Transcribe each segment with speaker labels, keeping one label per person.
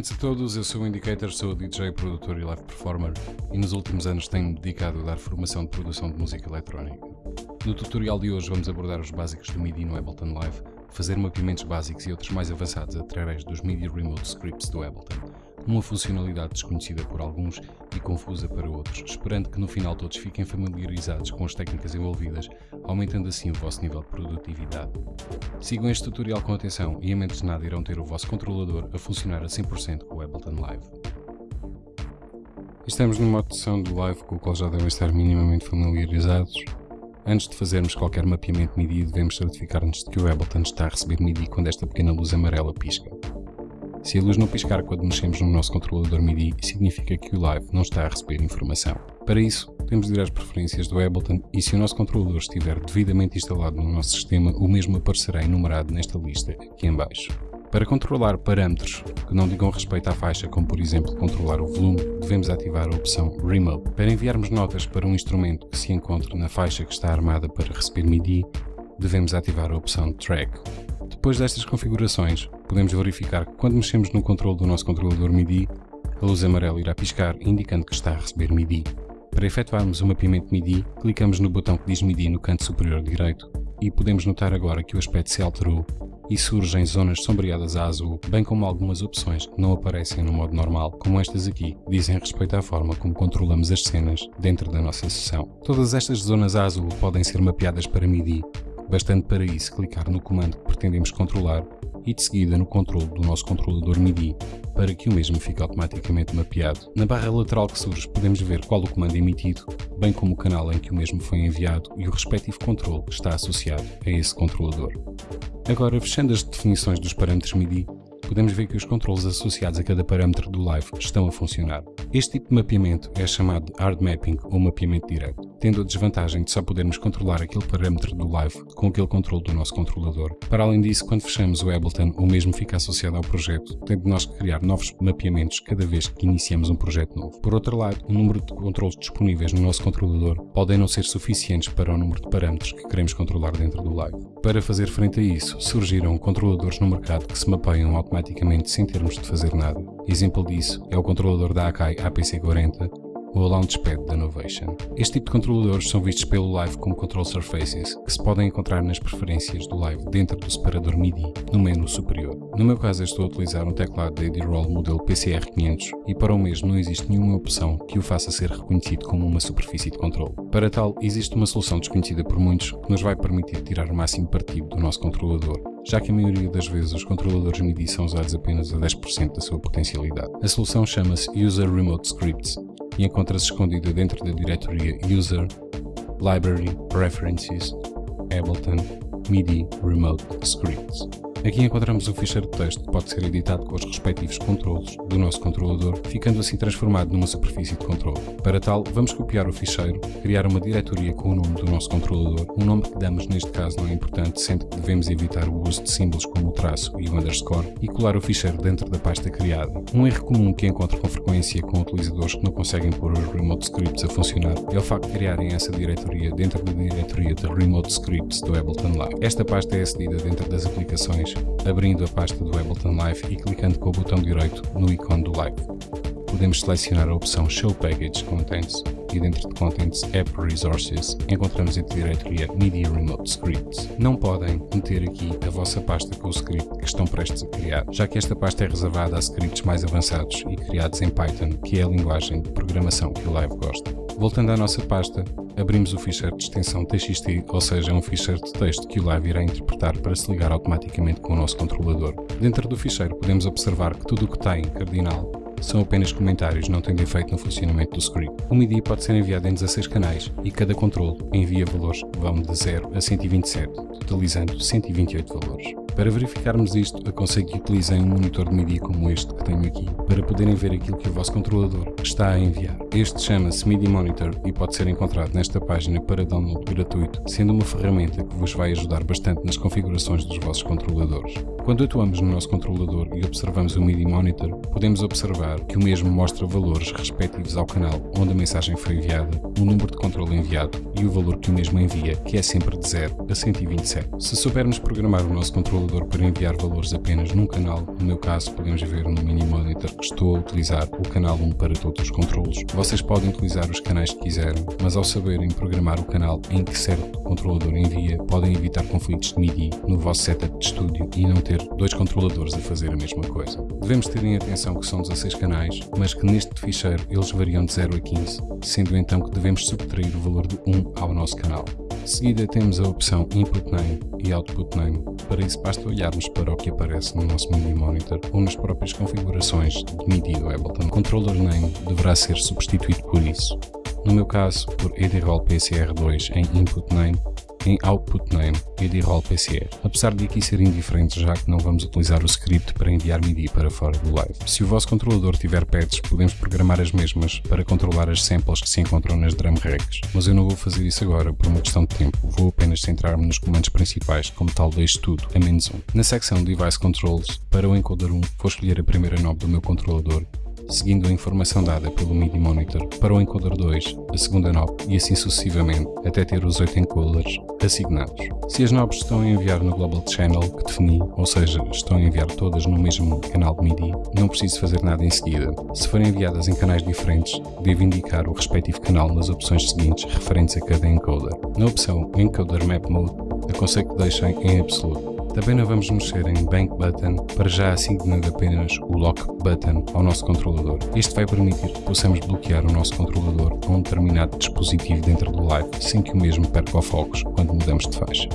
Speaker 1: Cumprimentos a todos, eu sou o Indicator, sou DJ, produtor e live performer e nos últimos anos tenho-me dedicado a dar formação de produção de música eletrónica. No tutorial de hoje vamos abordar os básicos do MIDI no Ableton Live, fazer mapeamentos básicos e outros mais avançados através dos MIDI Remote Scripts do Ableton uma funcionalidade desconhecida por alguns e confusa para outros, esperando que no final todos fiquem familiarizados com as técnicas envolvidas, aumentando assim o vosso nível de produtividade. Sigam este tutorial com atenção e em menos de nada irão ter o vosso controlador a funcionar a 100% com o Ableton Live. Estamos numa opção do Live com o qual já devem estar minimamente familiarizados. Antes de fazermos qualquer mapeamento MIDI, devemos certificar-nos de que o Ableton está a receber MIDI quando esta pequena luz amarela pisca. Se a luz não piscar quando mexemos no nosso controlador MIDI, significa que o Live não está a receber informação. Para isso, de ir às preferências do Ableton e se o nosso controlador estiver devidamente instalado no nosso sistema, o mesmo aparecerá enumerado nesta lista aqui em baixo. Para controlar parâmetros que não digam respeito à faixa, como por exemplo controlar o volume, devemos ativar a opção Remote. Para enviarmos notas para um instrumento que se encontre na faixa que está armada para receber MIDI, devemos ativar a opção Track. Depois destas configurações, podemos verificar que quando mexemos no controle do nosso controlador MIDI, a luz amarela irá piscar, indicando que está a receber MIDI. Para efetuarmos o mapeamento MIDI, clicamos no botão que diz MIDI no canto superior direito e podemos notar agora que o aspecto se alterou e surgem zonas sombreadas a azul, bem como algumas opções que não aparecem no modo normal, como estas aqui, dizem respeito à forma como controlamos as cenas dentro da nossa sessão. Todas estas zonas a azul podem ser mapeadas para MIDI bastante para isso clicar no comando que pretendemos controlar e de seguida no controle do nosso controlador MIDI para que o mesmo fique automaticamente mapeado. Na barra lateral que surge podemos ver qual o comando emitido, bem como o canal em que o mesmo foi enviado e o respectivo controle que está associado a esse controlador. Agora, fechando as definições dos parâmetros MIDI, podemos ver que os controles associados a cada parâmetro do Live estão a funcionar. Este tipo de mapeamento é chamado de Hard Mapping ou mapeamento direto, tendo a desvantagem de só podermos controlar aquele parâmetro do Live com aquele controle do nosso controlador. Para além disso, quando fechamos o Ableton, o mesmo fica associado ao projeto, tendo nós que criar novos mapeamentos cada vez que iniciamos um projeto novo. Por outro lado, o número de controles disponíveis no nosso controlador podem não ser suficientes para o número de parâmetros que queremos controlar dentro do Live. Para fazer frente a isso, surgiram controladores no mercado que se mapeiam automaticamente sem termos de fazer nada. Exemplo disso é o controlador da Akai APC40 ou a Launchpad da Novation. Este tipo de controladores são vistos pelo Live como Control Surfaces, que se podem encontrar nas preferências do Live dentro do separador MIDI, no menu superior. No meu caso estou a utilizar um teclado da AD-Roll modelo PCR500 e para o mesmo não existe nenhuma opção que o faça ser reconhecido como uma superfície de controle. Para tal, existe uma solução desconhecida por muitos que nos vai permitir tirar o máximo partido do nosso controlador, já que a maioria das vezes os controladores MIDI são usados apenas a 10% da sua potencialidade. A solução chama-se User Remote Scripts e encontra-se escondida dentro da diretoria User, Library, Preferences, Ableton, MIDI Remote Scripts. Aqui encontramos um ficheiro de texto que pode ser editado com os respectivos controlos do nosso controlador, ficando assim transformado numa superfície de controle. Para tal, vamos copiar o ficheiro, criar uma diretoria com o nome do nosso controlador. O nome que damos neste caso não é importante, sendo que devemos evitar o uso de símbolos como o traço e o underscore, e colar o ficheiro dentro da pasta criada. Um erro comum que encontro com frequência com utilizadores que não conseguem pôr os remote scripts a funcionar é o facto de criarem essa diretoria dentro da diretoria de remote scripts do Ableton Live. Esta pasta é acedida dentro das aplicações abrindo a pasta do Ableton Live e clicando com o botão direito no ícone do Live. Podemos selecionar a opção Show Package Contents e dentro de Contents App Resources encontramos a diretoria Media Remote Scripts. Não podem meter aqui a vossa pasta com o script que estão prestes a criar, já que esta pasta é reservada a scripts mais avançados e criados em Python, que é a linguagem de programação que o Live gosta. Voltando à nossa pasta, abrimos o ficheiro de extensão TXT, ou seja, um ficheiro de texto que o Live irá interpretar para se ligar automaticamente com o nosso controlador. Dentro do ficheiro podemos observar que tudo o que tem cardinal são apenas comentários, não tendo efeito no funcionamento do script. O MIDI pode ser enviado em 16 canais e cada controle envia valores que vão de 0 a 127, totalizando 128 valores. Para verificarmos isto, aconselho que utilizem um monitor de MIDI como este que tenho aqui, para poderem ver aquilo que o vosso controlador está a enviar. Este chama-se MIDI Monitor e pode ser encontrado nesta página para download gratuito, sendo uma ferramenta que vos vai ajudar bastante nas configurações dos vossos controladores. Quando atuamos no nosso controlador e observamos o MIDI Monitor, podemos observar que o mesmo mostra valores respectivos ao canal onde a mensagem foi enviada, o número de controle enviado e o valor que o mesmo envia, que é sempre de 0 a 127. Se soubermos programar o nosso controlador para enviar valores apenas num canal, no meu caso podemos ver no Mini Monitor que estou a utilizar o canal 1 para todos os controlos. Vocês podem utilizar os canais que quiserem, mas ao saberem programar o canal em que certo controlador envia, podem evitar conflitos de MIDI no vosso setup de estúdio e não ter dois controladores a fazer a mesma coisa. Devemos ter em atenção que são 16 canais, mas que neste ficheiro eles variam de 0 a 15, sendo então que devemos subtrair o valor de 1 ao nosso canal. De seguida temos a opção Input Name e Output Name. Para isso basta olharmos para o que aparece no nosso MIDI Monitor ou nas próprias configurações de MIDI do Ableton. O Controller Name deverá ser substituído por isso. No meu caso, por EDROL PCR2 em Input Name em Output Name e de Roll PCE, apesar de aqui ser indiferente já que não vamos utilizar o script para enviar MIDI para fora do live. Se o vosso controlador tiver pads, podemos programar as mesmas para controlar as samples que se encontram nas drum racks, mas eu não vou fazer isso agora por uma questão de tempo, vou apenas centrar-me nos comandos principais como tal deste tudo, a menos um. Na secção Device Controls, para o encoder 1, vou escolher a primeira knob do meu controlador seguindo a informação dada pelo MIDI Monitor para o encoder 2, a segunda knob e assim sucessivamente, até ter os 8 encoders assignados. Se as knobs estão a enviar no Global Channel que defini, ou seja, estão a enviar todas no mesmo canal de MIDI, não preciso fazer nada em seguida. Se forem enviadas em canais diferentes, devo indicar o respectivo canal nas opções seguintes referentes a cada encoder. Na opção Encoder Map Mode, aconselho que deixem em absoluto. Também não vamos mexer em Bank Button, para já assignando apenas o Lock Button ao nosso controlador. Este vai permitir que possamos bloquear o nosso controlador a um determinado dispositivo dentro do Live, sem que o mesmo perca o foco quando mudamos de faixa.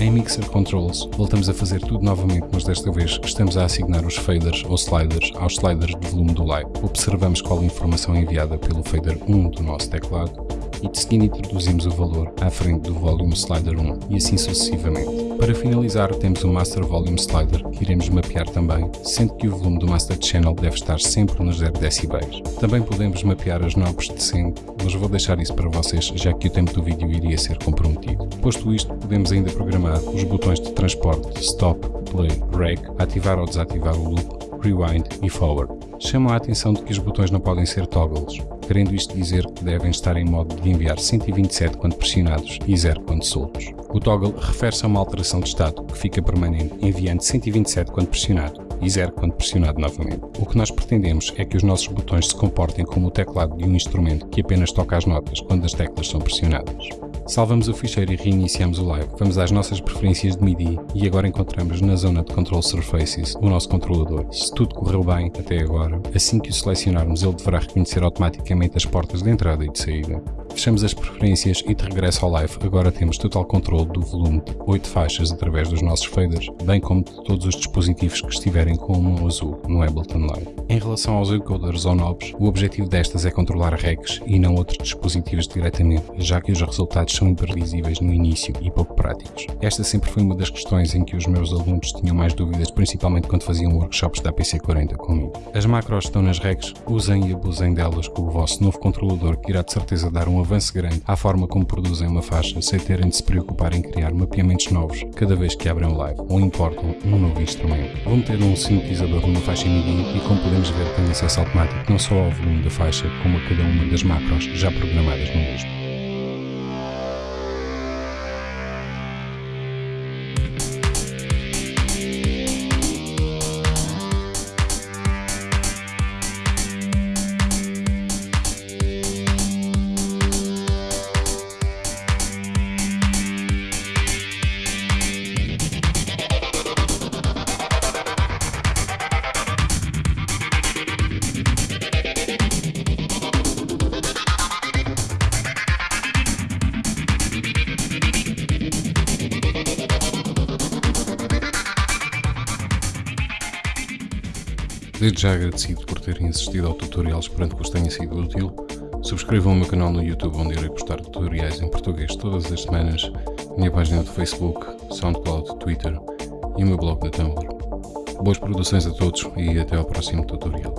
Speaker 1: Em Mixer Controls, voltamos a fazer tudo novamente, mas desta vez estamos a assignar os faders ou sliders aos sliders de volume do live. Observamos qual informação enviada pelo fader 1 do nosso teclado e de seguida introduzimos o valor à frente do Volume Slider 1 e assim sucessivamente. Para finalizar temos o Master Volume Slider que iremos mapear também, sendo que o volume do Master Channel deve estar sempre nos 0 decibéis. Também podemos mapear as knobs descendo, mas vou deixar isso para vocês já que o tempo do vídeo iria ser comprometido. Posto isto, podemos ainda programar os botões de transporte Stop, Play, Rec, ativar ou desativar o loop, Rewind e Forward. Chamo a atenção de que os botões não podem ser toggles, querendo isto dizer que devem estar em modo de enviar 127 quando pressionados e 0 quando soltos. O toggle refere-se a uma alteração de estado que fica permanente enviando 127 quando pressionado e 0 quando pressionado novamente. O que nós pretendemos é que os nossos botões se comportem como o teclado de um instrumento que apenas toca as notas quando as teclas são pressionadas. Salvamos o ficheiro e reiniciamos o live. Vamos às nossas preferências de MIDI e agora encontramos na zona de Control Surfaces o nosso controlador. Se tudo correu bem até agora, assim que o selecionarmos ele deverá reconhecer automaticamente as portas de entrada e de saída. Fechamos as preferências e de regresso ao live, agora temos total controle do volume de 8 faixas através dos nossos faders, bem como de todos os dispositivos que estiverem com o mão azul no Ableton Live. Em relação aos encoders ou knobs, o objetivo destas é controlar recs e não outros dispositivos diretamente, já que os resultados são imprevisíveis no início e pouco práticos. Esta sempre foi uma das questões em que os meus alunos tinham mais dúvidas, principalmente quando faziam workshops da PC40 comigo. As macros estão nas recs, usem e abusem delas com o vosso novo controlador que irá de certeza dar um avanço grande à forma como produzem uma faixa sem terem de se preocupar em criar mapeamentos novos cada vez que abrem um live ou importam um novo instrumento. Vão ter um sintetizador numa faixa MIDI e como podemos ver tem acesso automático não só ao volume da faixa como a cada uma das macros já programadas no mesmo. Desde já agradecido por terem assistido ao tutorial, esperando que vos tenha sido útil. Subscrevam o meu canal no YouTube, onde irei postar tutoriais em português todas as semanas, minha página do Facebook, Soundcloud, Twitter e o meu blog na Tumblr. Boas produções a todos e até ao próximo tutorial.